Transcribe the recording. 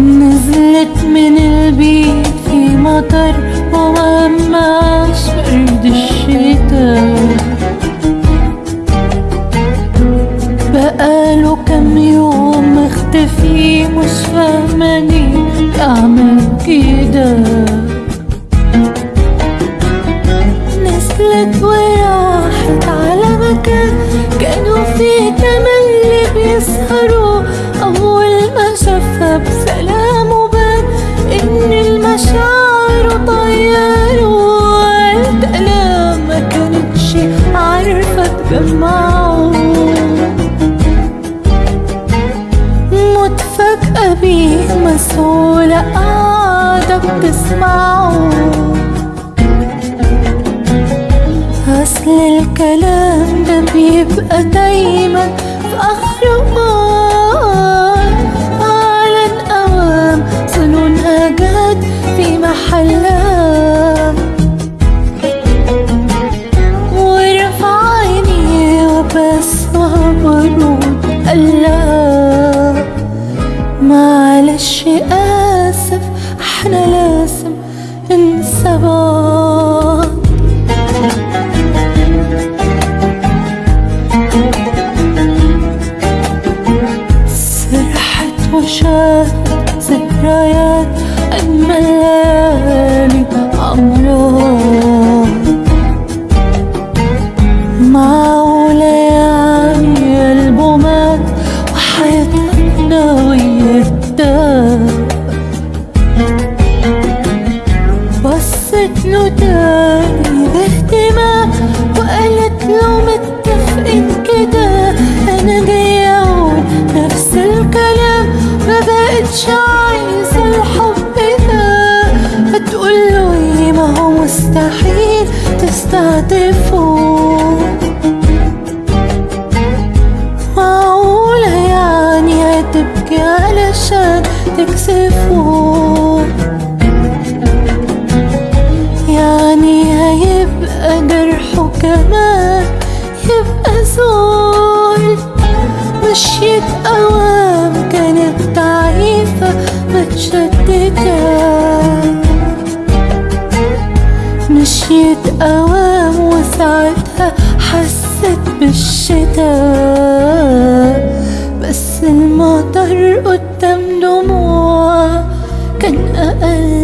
نزلت من البيت في مطر ومعش برد الشتاء. بقاله كم يوم مختفي مش فاهمة أعمل كده. يسهروا أول ما شفها بسلامه بان إن المشاعر طيروا أنا ما كانتش عارفة تجمعه متفاجئة بيه مسؤولة قاعدة بتسمعه. أصل الكلام ده بيبقى دايما في آخره أعلن أوام ظنونها جت في محلها. ورفع عيني وبس معلش آسف أجمل ليالي تستعطفه معقولة يعني هتبكي علشان تكسفه يعني هيبقى جرحه كمان يبقى زول مشيت أوام أوام وساعتها حست بالشتاء بس المطر قدام دموع كان أقل